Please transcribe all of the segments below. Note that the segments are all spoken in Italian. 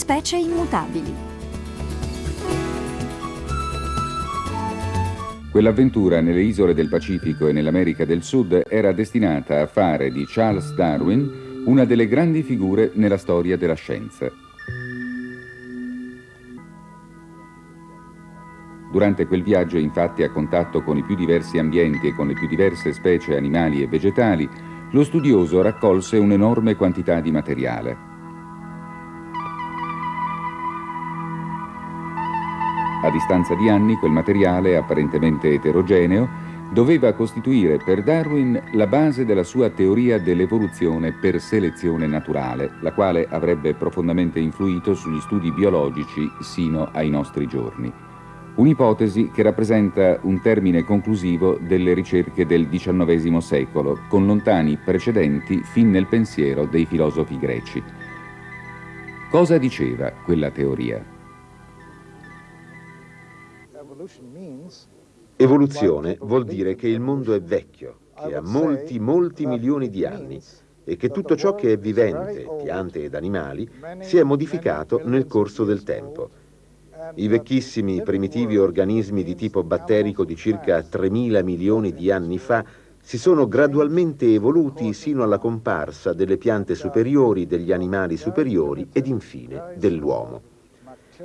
specie immutabili. Quell'avventura nelle isole del Pacifico e nell'America del Sud era destinata a fare di Charles Darwin una delle grandi figure nella storia della scienza. Durante quel viaggio, infatti, a contatto con i più diversi ambienti e con le più diverse specie animali e vegetali, lo studioso raccolse un'enorme quantità di materiale. A distanza di anni, quel materiale, apparentemente eterogeneo, doveva costituire per Darwin la base della sua teoria dell'evoluzione per selezione naturale, la quale avrebbe profondamente influito sugli studi biologici sino ai nostri giorni. Un'ipotesi che rappresenta un termine conclusivo delle ricerche del XIX secolo, con lontani precedenti fin nel pensiero dei filosofi greci. Cosa diceva quella teoria? Evoluzione vuol dire che il mondo è vecchio, che ha molti, molti milioni di anni e che tutto ciò che è vivente, piante ed animali, si è modificato nel corso del tempo. I vecchissimi primitivi organismi di tipo batterico di circa 3.000 milioni di anni fa si sono gradualmente evoluti sino alla comparsa delle piante superiori, degli animali superiori ed infine dell'uomo.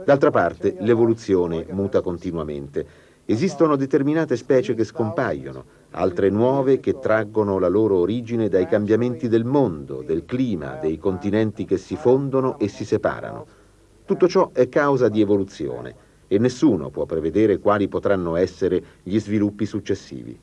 D'altra parte, l'evoluzione muta continuamente. Esistono determinate specie che scompaiono, altre nuove che traggono la loro origine dai cambiamenti del mondo, del clima, dei continenti che si fondono e si separano. Tutto ciò è causa di evoluzione e nessuno può prevedere quali potranno essere gli sviluppi successivi.